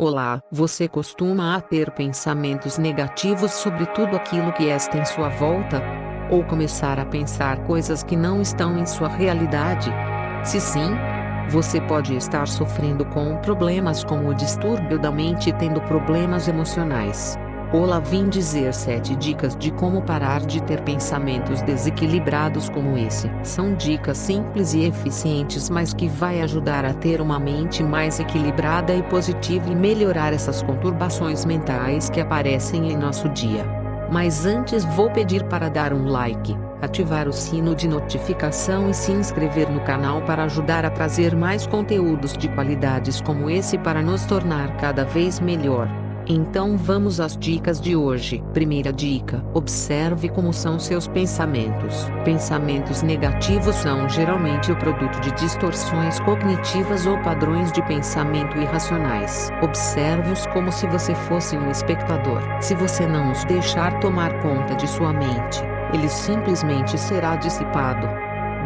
Olá, você costuma a ter pensamentos negativos sobre tudo aquilo que está em sua volta? Ou começar a pensar coisas que não estão em sua realidade? Se sim, você pode estar sofrendo com problemas como o distúrbio da mente e tendo problemas emocionais. Olá vim dizer 7 dicas de como parar de ter pensamentos desequilibrados como esse. São dicas simples e eficientes mas que vai ajudar a ter uma mente mais equilibrada e positiva e melhorar essas conturbações mentais que aparecem em nosso dia. Mas antes vou pedir para dar um like, ativar o sino de notificação e se inscrever no canal para ajudar a trazer mais conteúdos de qualidades como esse para nos tornar cada vez melhor. Então vamos às dicas de hoje. Primeira dica: observe como são seus pensamentos. Pensamentos negativos são geralmente o produto de distorções cognitivas ou padrões de pensamento irracionais. Observe-os como se você fosse um espectador. Se você não os deixar tomar conta de sua mente, ele simplesmente será dissipado.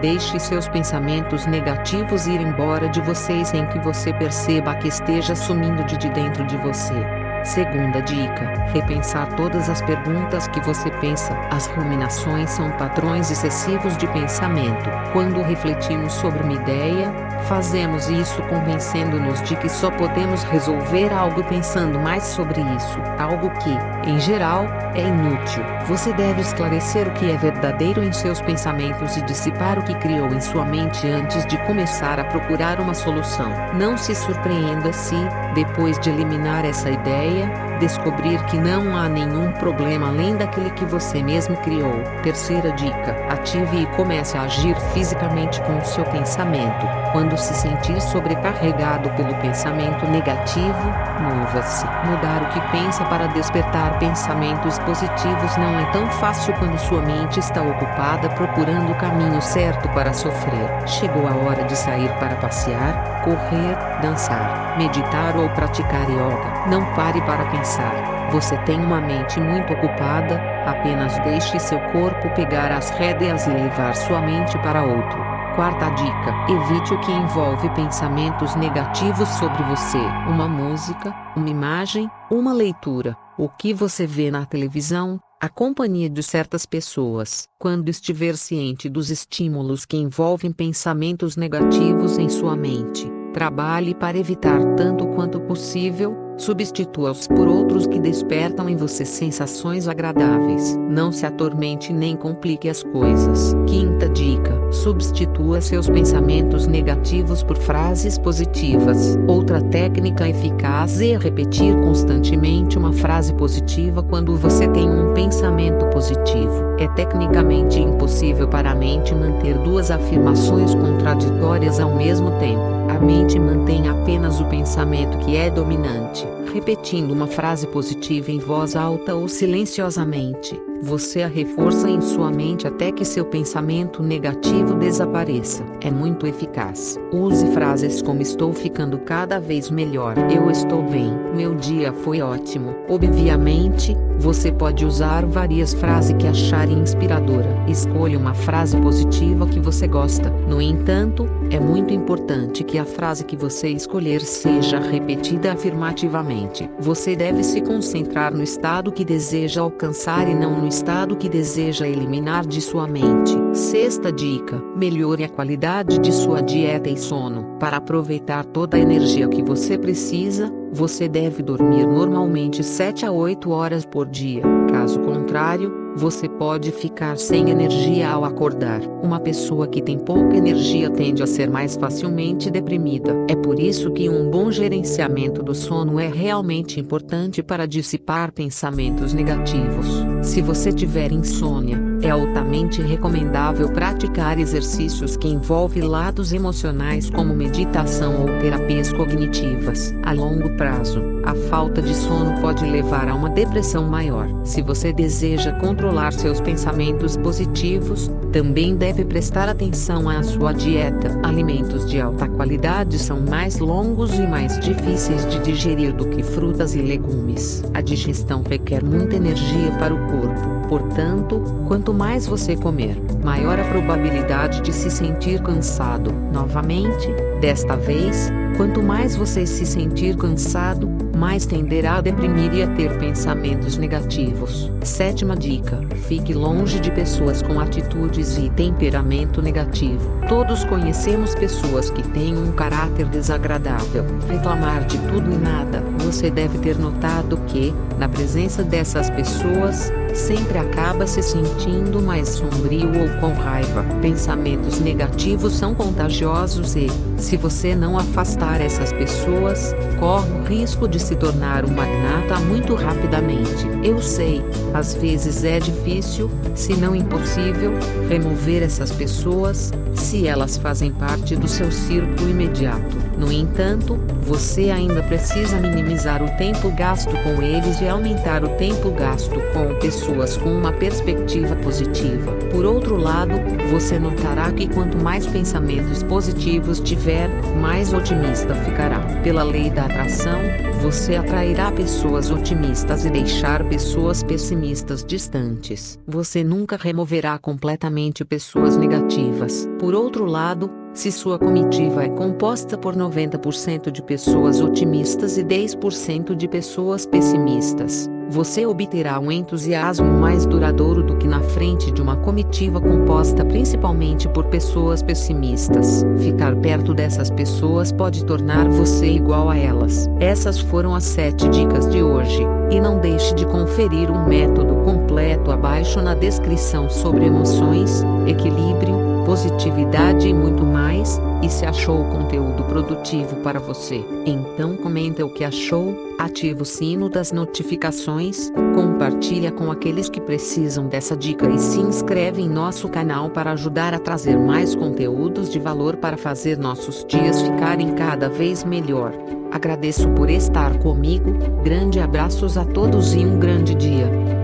Deixe seus pensamentos negativos ir embora de você sem que você perceba que esteja sumindo de dentro de você. Segunda dica: repensar todas as perguntas que você pensa. As ruminações são padrões excessivos de pensamento. Quando refletimos sobre uma ideia, fazemos isso convencendo-nos de que só podemos resolver algo pensando mais sobre isso, algo que, em geral, é inútil. Você deve esclarecer o que é verdadeiro em seus pensamentos e dissipar o que criou em sua mente antes de começar a procurar uma solução. Não se surpreenda se, depois de eliminar essa ideia, descobrir que não há nenhum problema além daquele que você mesmo criou. Terceira dica: ative e comece a agir fisicamente com o seu pensamento. Quando se sentir sobrecarregado pelo pensamento negativo, mova-se. Mudar o que pensa para despertar pensamentos positivos não é tão fácil quando sua mente está ocupada procurando o caminho certo para sofrer. Chegou a hora de sair para passear, correr, dançar, meditar ou praticar yoga. Não pare para pensar. Você tem uma mente muito ocupada, apenas deixe seu corpo pegar as rédeas e levar sua mente para outro. Quarta dica: evite o que envolve pensamentos negativos sobre você. Uma música, uma imagem, uma leitura, o que você vê na televisão, a companhia de certas pessoas. Quando estiver ciente dos estímulos que envolvem pensamentos negativos em sua mente, trabalhe para evitar tanto quanto possível Substitua-os por outros que despertam em você sensações agradáveis. Não se atormente nem complique as coisas. Quinta dica: substitua seus pensamentos negativos por frases positivas. Outra técnica eficaz é repetir constantemente uma frase positiva quando você tem um pensamento positivo. É tecnicamente impossível para a mente manter duas afirmações contraditórias ao mesmo tempo. A mente mantém apenas o pensamento que é dominante repetindo uma frase positiva em voz alta ou silenciosamente. Você a reforça em sua mente até que seu pensamento negativo desapareça. É muito eficaz. Use frases como estou ficando cada vez melhor. Eu estou bem. Meu dia foi ótimo. Obviamente, você pode usar várias frases que achar inspiradora. Escolha uma frase positiva que você gosta. No entanto, é muito importante que a frase que você escolher seja repetida afirmativamente. Você deve se concentrar no estado que deseja alcançar e não no estado que deseja eliminar de sua mente. Sexta dica: melhore a qualidade de sua dieta e sono. Para aproveitar toda a energia que você precisa, você deve dormir normalmente 7 a 8 horas por dia. Caso contrário, você pode ficar sem energia ao acordar. Uma pessoa que tem pouca energia tende a ser mais facilmente deprimida. É por isso que um bom gerenciamento do sono é realmente importante para dissipar pensamentos negativos. Se você tiver insônia, é altamente recomendável praticar exercícios que envolvem lados emocionais como meditação ou terapias cognitivas. A longo prazo, a falta de sono pode levar a uma depressão maior. Se você deseja controlar seus pensamentos positivos, também deve prestar atenção à sua dieta. Alimentos de alta qualidade são mais longos e mais difíceis de digerir do que frutas e legumes. A digestão requer muita energia para o corpo, portanto, Quanto mais você comer, maior a probabilidade de se sentir cansado. Novamente, desta vez, quanto mais você se sentir cansado, mais tenderá a deprimir e a ter pensamentos negativos. Sétima dica: fique longe de pessoas com atitudes e temperamento negativo. Todos conhecemos pessoas que têm um caráter desagradável, reclamar de tudo e nada. Você deve ter notado que, na presença dessas pessoas, sempre acaba se sentindo mais sombrio ou com raiva. Pensamentos negativos são contagiosos e, se você não afastar essas pessoas, corre o risco de se tornar um magnata muito rapidamente. Eu sei, às vezes é difícil, se não impossível, remover essas pessoas, se elas fazem parte do seu círculo imediato. No entanto, você ainda precisa minimizar o tempo gasto com eles e aumentar o tempo gasto com pessoas com uma perspectiva positiva. Por outro lado, você notará que quanto mais pensamentos positivos tiver, mais otimista ficará. Pela lei da atração, você atrairá pessoas otimistas e deixar pessoas pessimistas distantes. Você nunca removerá completamente pessoas negativas. Por outro lado, se sua comitiva é composta por 90% de pessoas otimistas e 10% de pessoas pessimistas, você obterá um entusiasmo mais duradouro do que na frente de uma comitiva composta principalmente por pessoas pessimistas. Ficar perto dessas pessoas pode tornar você igual a elas. Essas foram as 7 dicas de hoje, e não deixe de conferir um método completo abaixo na descrição sobre emoções, equilíbrio, positividade e muito mais, e se achou o conteúdo produtivo para você, então comenta o que achou, ativa o sino das notificações, compartilha com aqueles que precisam dessa dica e se inscreve em nosso canal para ajudar a trazer mais conteúdos de valor para fazer nossos dias ficarem cada vez melhor. Agradeço por estar comigo, grande abraços a todos e um grande dia.